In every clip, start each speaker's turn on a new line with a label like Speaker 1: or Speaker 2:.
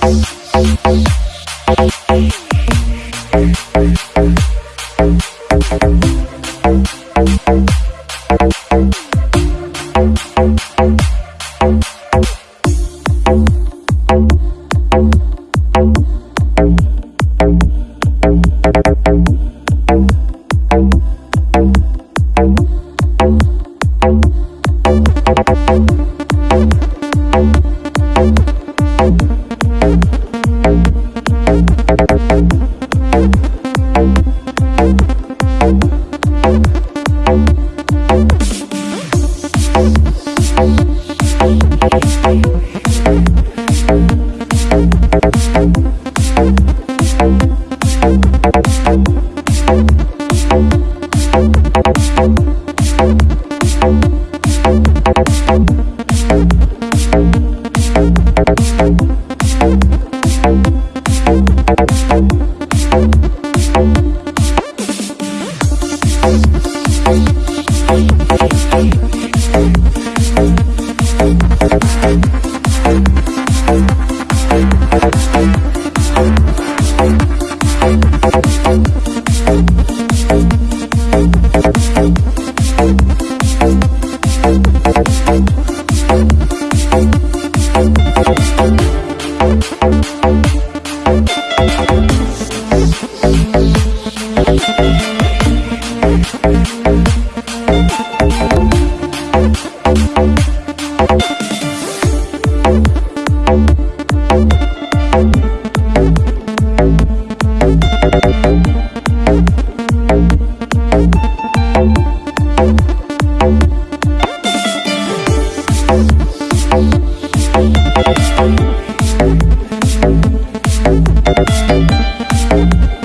Speaker 1: Thank Bye. Thank you. Thank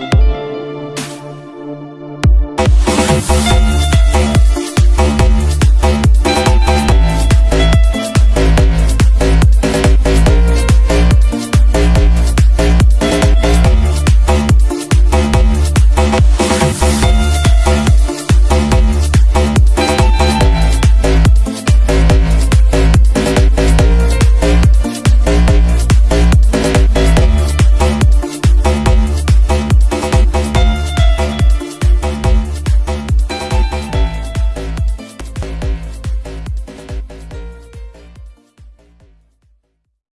Speaker 1: We'll be right back.